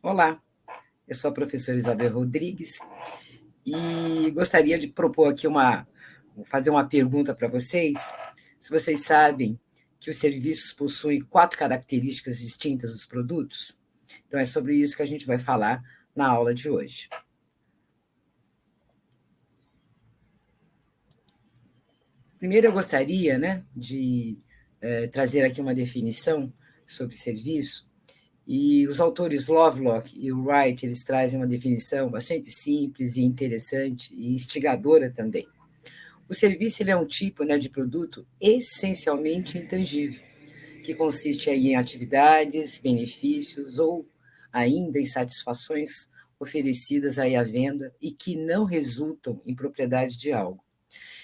Olá, eu sou a professora Isabel Rodrigues e gostaria de propor aqui uma, fazer uma pergunta para vocês. Se vocês sabem que os serviços possuem quatro características distintas dos produtos, então é sobre isso que a gente vai falar na aula de hoje. Primeiro, eu gostaria né, de eh, trazer aqui uma definição sobre serviço, e os autores Lovelock e Wright, eles trazem uma definição bastante simples e interessante e instigadora também. O serviço é um tipo né, de produto essencialmente intangível, que consiste aí em atividades, benefícios ou ainda em satisfações oferecidas aí à venda e que não resultam em propriedade de algo.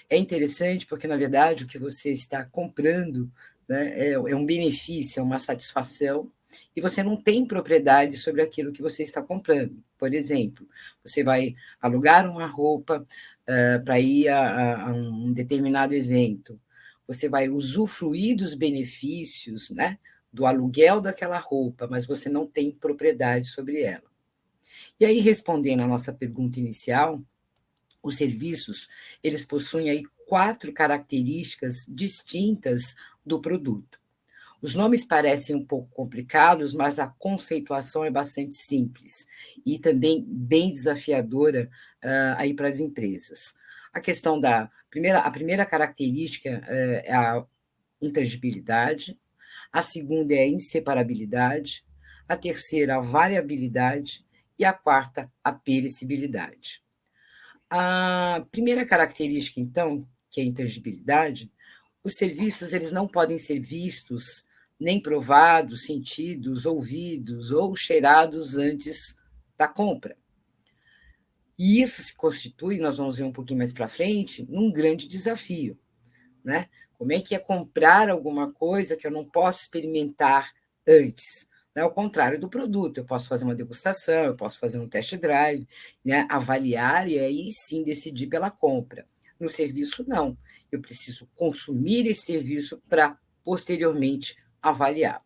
É interessante porque, na verdade, o que você está comprando né, é, é um benefício, é uma satisfação e você não tem propriedade sobre aquilo que você está comprando. Por exemplo, você vai alugar uma roupa uh, para ir a, a, um determinado evento, você vai usufruir dos benefícios né, do aluguel daquela roupa, mas você não tem propriedade sobre ela. E aí, respondendo à nossa pergunta inicial, os serviços, eles possuem aí quatro características distintas do produto. Os nomes parecem um pouco complicados, mas a conceituação é bastante simples e também bem desafiadora uh, aí para as empresas. A questão da primeira, a primeira característica uh, é a intangibilidade, a segunda é a inseparabilidade, a terceira a variabilidade e a quarta a perecibilidade. A primeira característica, então, que é a intangibilidade, os serviços eles não podem ser vistos nem provados, sentidos, ouvidos ou cheirados antes da compra. E isso se constitui, nós vamos ver um pouquinho mais para frente, num grande desafio. Né? Como é que é comprar alguma coisa que eu não posso experimentar antes? Né? Ao contrário do produto, eu posso fazer uma degustação, eu posso fazer um test drive, né? avaliar e aí sim decidir pela compra. No serviço, não. Eu preciso consumir esse serviço para posteriormente avaliar.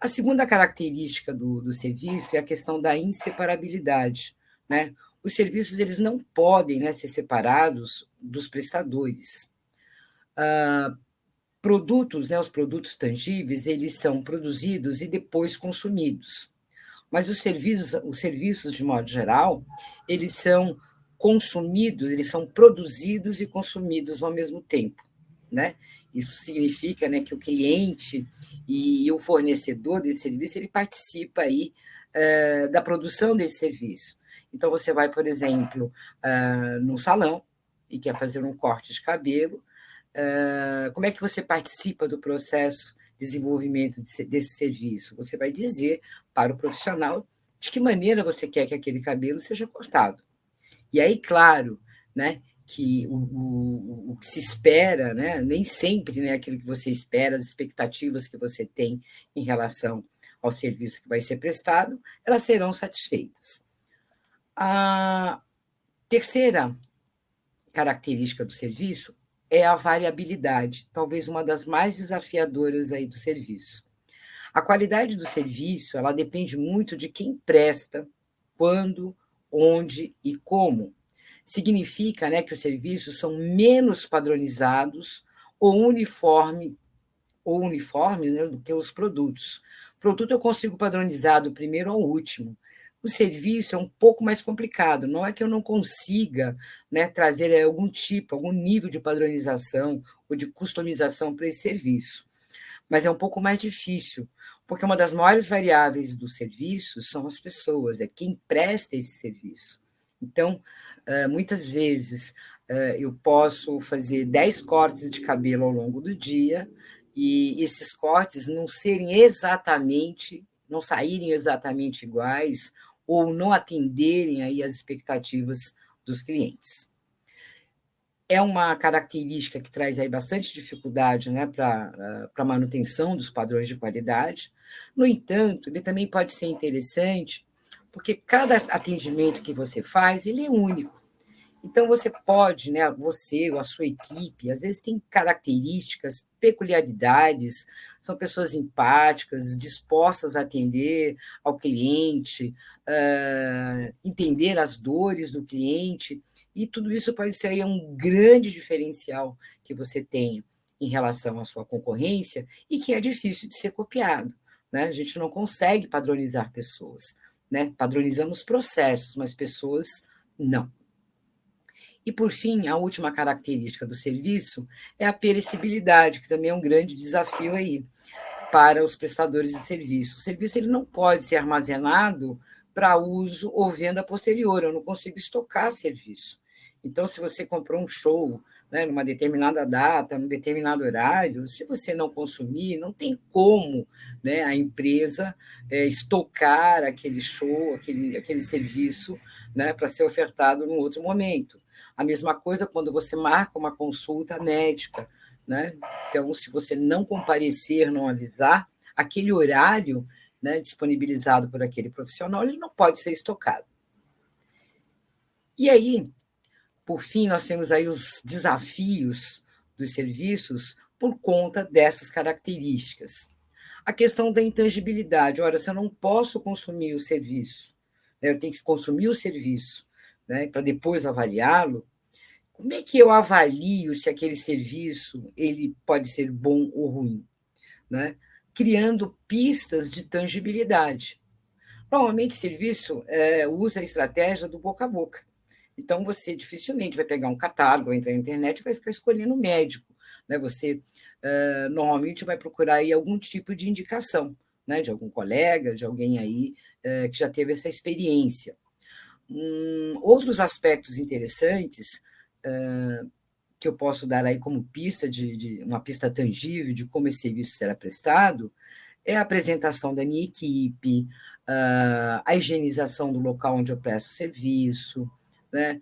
A segunda característica do, do serviço é a questão da inseparabilidade. Né? Os serviços eles não podem né, ser separados dos prestadores. Ah, produtos, né, os produtos tangíveis, eles são produzidos e depois consumidos. Mas os serviços, os serviços, de modo geral, eles são consumidos, eles são produzidos e consumidos ao mesmo tempo. Né? Isso significa né, que o cliente e o fornecedor desse serviço ele participa aí, uh, da produção desse serviço. Então, você vai, por exemplo, uh, num salão e quer fazer um corte de cabelo, uh, como é que você participa do processo de desenvolvimento desse, desse serviço? Você vai dizer para o profissional de que maneira você quer que aquele cabelo seja cortado. E aí, claro, né, que o, o, o, que se espera, né, nem sempre né, aquilo que você espera, as expectativas que você tem em relação ao serviço que vai ser prestado, elas serão satisfeitas. A terceira característica do serviço é a variabilidade, talvez uma das mais desafiadoras aí do serviço. A qualidade do serviço, ela depende muito de quem presta, quando, onde e como significa né, que os serviços são menos padronizados ou uniforme ou uniformes né, do que os produtos. Produto eu consigo padronizar do primeiro ao último. O serviço é um pouco mais complicado. Não é que eu não consiga né, trazer algum tipo, algum nível de padronização ou de customização para esse serviço, mas é um pouco mais difícil, porque uma das maiores variáveis do serviço são as pessoas, é quem presta esse serviço. Então, muitas vezes eu posso fazer 10 cortes de cabelo ao longo do dia e esses cortes não serem exatamente, não saírem exatamente iguais ou não atenderem aí as expectativas dos clientes. É uma característica que traz aí bastante dificuldade né, para a manutenção dos padrões de qualidade. No entanto, ele também pode ser interessante porque cada atendimento que você faz, ele é único. Então, você pode, né, você ou a sua equipe, às vezes tem características, peculiaridades, são pessoas empáticas, dispostas a atender ao cliente, uh, entender as dores do cliente, e tudo isso pode ser um grande diferencial que você tenha em relação à sua concorrência e que é difícil de ser copiado. Né? A gente não consegue padronizar pessoas. Né? Padronizamos processos, mas pessoas não. E, por fim, a última característica do serviço é a perecibilidade, que também é um grande desafio aí para os prestadores de serviço. O serviço ele não pode ser armazenado para uso ou venda posterior, eu não consigo estocar serviço. Então, se você comprou um show né, numa determinada data, num determinado horário, se você não consumir, não tem como né, a empresa é, estocar aquele show, aquele, aquele serviço né, para ser ofertado num outro momento. A mesma coisa quando você marca uma consulta médica. Né? Então, se você não comparecer, não avisar, aquele horário né, disponibilizado por aquele profissional, ele não pode ser estocado. E aí, por fim, nós temos aí os desafios dos serviços por conta dessas características. A questão da intangibilidade. Ora, se eu não posso consumir o serviço, né, eu tenho que consumir o serviço né, para depois avaliá-lo, como é que eu avalio se aquele serviço ele pode ser bom ou ruim? Né? Criando pistas de tangibilidade. Normalmente, serviço é, usa a estratégia do boca a boca. Então, você dificilmente vai pegar um catálogo, entrar na internet e vai ficar escolhendo médico. Né? Você uh, normalmente vai procurar aí algum tipo de indicação, né? de algum colega, de alguém aí uh, que já teve essa experiência. Um, outros aspectos interessantes uh, que eu posso dar aí como pista, de, de, uma pista tangível de como esse serviço será prestado, é a apresentação da minha equipe, a higienização do local onde eu presto serviço, né?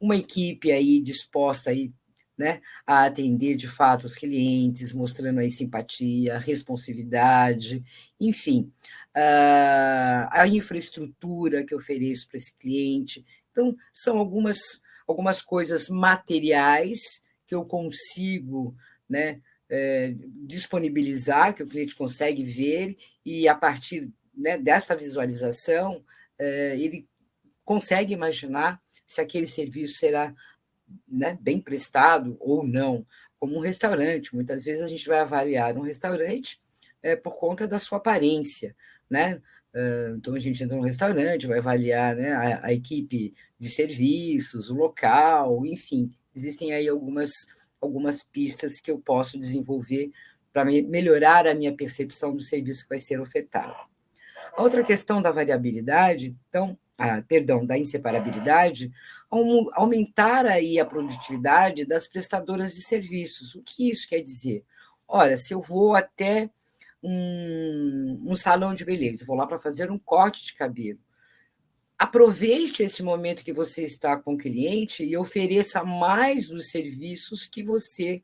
uma equipe aí disposta aí, né, a atender de fato os clientes, mostrando aí simpatia, responsividade, enfim, a infraestrutura que ofereço para esse cliente. Então, são algumas, algumas coisas materiais que eu consigo né, é, disponibilizar, que o cliente consegue ver, e a partir né, dessa visualização, é, ele consegue imaginar se aquele serviço será né, bem prestado ou não, como um restaurante. Muitas vezes a gente vai avaliar um restaurante é, por conta da sua aparência, né? Então, a gente entra num restaurante, vai avaliar né, a, a, equipe de serviços, o local, enfim. Existem aí algumas, algumas pistas que eu posso desenvolver para me, melhorar a minha percepção do serviço que vai ser ofertado. A outra questão da variabilidade, então, perdão, da inseparabilidade, aumentar aí a produtividade das prestadoras de serviços. O que isso quer dizer? Olha, se eu vou até um, um salão de beleza, vou lá para fazer um corte de cabelo, aproveite esse momento que você está com o cliente e ofereça mais dos serviços que você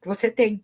que você tem.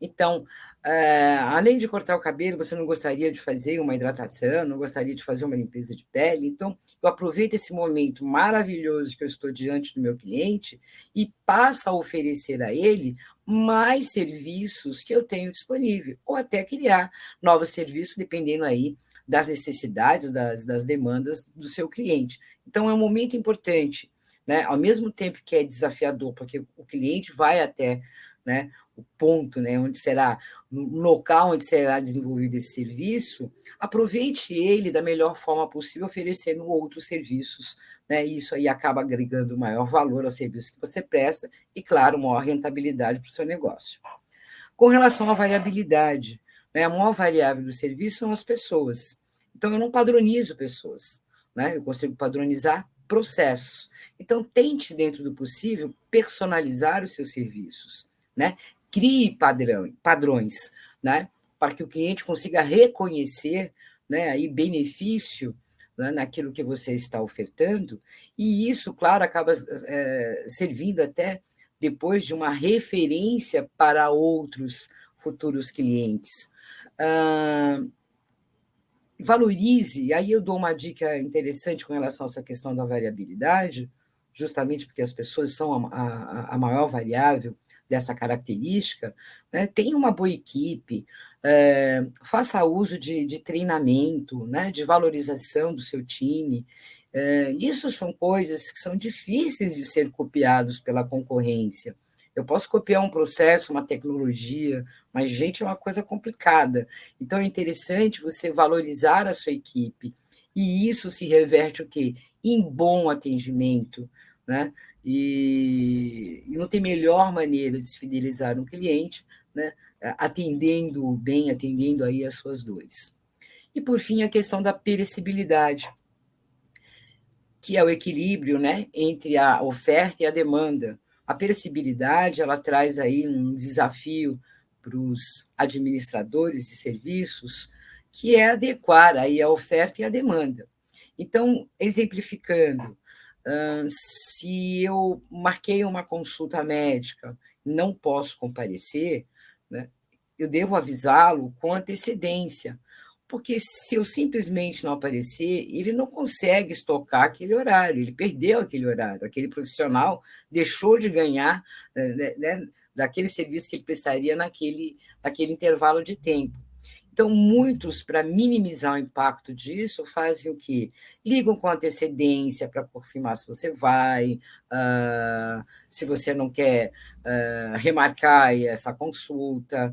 Então, é, além de cortar o cabelo, você não gostaria de fazer uma hidratação, não gostaria de fazer uma limpeza de pele. Então, eu aproveito esse momento maravilhoso que eu estou diante do meu cliente e passo a oferecer a ele mais serviços que eu tenho disponível, ou até criar novos serviços, dependendo aí das necessidades, das, das demandas do seu cliente. Então, é um momento importante, né? Ao mesmo tempo que é desafiador, porque o cliente vai até né, o ponto, né, onde será, no local onde será desenvolvido esse serviço, aproveite ele da melhor forma possível, oferecendo outros serviços. Né, isso aí acaba agregando maior valor ao serviço que você presta e, claro, maior rentabilidade para o seu negócio. Com relação à variabilidade, né, a maior variável do serviço são as pessoas. Então, eu não padronizo pessoas, né, eu consigo padronizar processos. Então, tente, dentro do possível, personalizar os seus serviços. Né? Crie padrão, padrões, né? para que o cliente consiga reconhecer né, aí benefício né, naquilo que você está ofertando, e isso, claro, acaba é, servindo até depois de uma referência para outros futuros clientes. Ah, valorize, aí eu dou uma dica interessante com relação a essa questão da variabilidade, justamente porque as pessoas são a, a, a maior variável dessa característica, né? tenha uma boa equipe, é, faça uso de, de treinamento, né? de valorização do seu time. É, isso são coisas que são difíceis de ser copiados pela concorrência. Eu posso copiar um processo, uma tecnologia, mas, gente, é uma coisa complicada. Então, é interessante você valorizar a sua equipe. E isso se reverte o quê? Em bom atendimento, né? E, e não tem melhor maneira de se fidelizar um cliente, né? Atendendo bem, atendendo aí as suas dores. E, por fim, a questão da perecibilidade, que é o equilíbrio né, entre a oferta e a demanda. A perecibilidade ela traz aí um desafio para os administradores de serviços, que é adequar aí a oferta e a demanda. Então, exemplificando, se eu marquei uma consulta médica, não posso comparecer, né, eu devo avisá-lo com antecedência, porque se eu simplesmente não aparecer, ele não consegue estocar aquele horário, ele perdeu aquele horário, aquele profissional deixou de ganhar né, né, daquele serviço que ele prestaria naquele, naquele intervalo de tempo. Então, muitos, para minimizar o impacto disso, fazem o quê? Ligam com antecedência para confirmar se você vai, uh, se você não quer uh, remarcar essa consulta,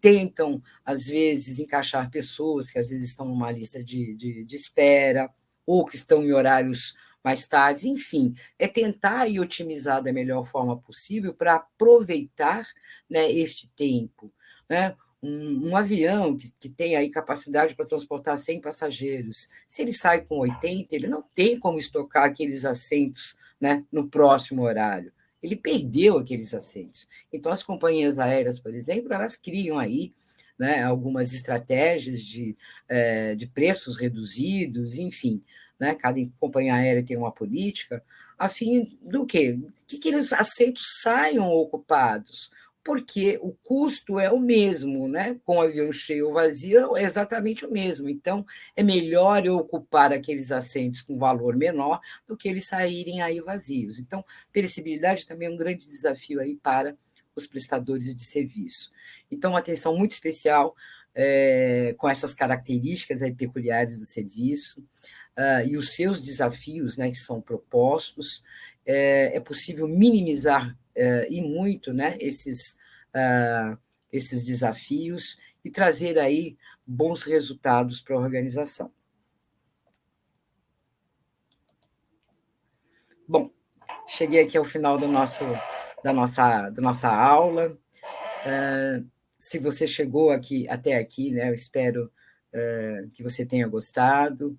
tentam, às vezes, encaixar pessoas que às vezes estão numa lista de, de, de espera, ou que estão em horários mais tarde, enfim, é tentar e otimizar da melhor forma possível para aproveitar né, este tempo. Né? Um, um avião que, que tem aí capacidade para transportar 100 passageiros, se ele sai com 80, ele não tem como estocar aqueles assentos né, no próximo horário. Ele perdeu aqueles assentos. Então, as companhias aéreas, por exemplo, elas criam aí né, algumas estratégias de, é, de preços reduzidos, enfim. Né, cada companhia aérea tem uma política, a fim do quê? Que aqueles assentos saiam ocupados porque o custo é o mesmo, né? Com o avião cheio ou vazio é exatamente o mesmo. Então, é melhor eu ocupar aqueles assentos com valor menor do que eles saírem aí vazios. Então, perecibilidade também é um grande desafio aí para os prestadores de serviço. Então, uma atenção muito especial é, com essas características aí peculiares do serviço uh, e os seus desafios, né, que são propostos. É, é possível minimizar uh, e muito né, esses, uh, esses desafios e trazer aí bons resultados para a organização. Bom, cheguei aqui ao final do nosso, da, nossa, da nossa aula. Uh, se você chegou aqui até aqui, né, eu espero uh, que você tenha gostado.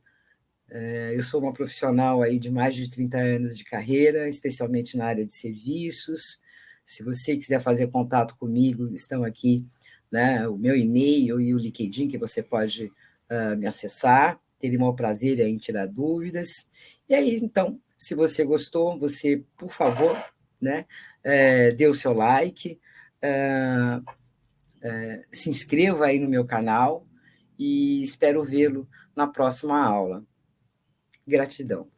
Uh, eu sou uma profissional aí de mais de 30 anos de carreira, especialmente na área de serviços. Se você quiser fazer contato comigo, estão aqui né, o meu e-mail e o LinkedIn, que você pode uh, me acessar. Teria o maior prazer em tirar dúvidas. E aí, então, se você gostou, você, por favor, né, é, dê o seu like, é, é, se inscreva aí no meu canal e espero vê-lo na próxima aula. Gratidão.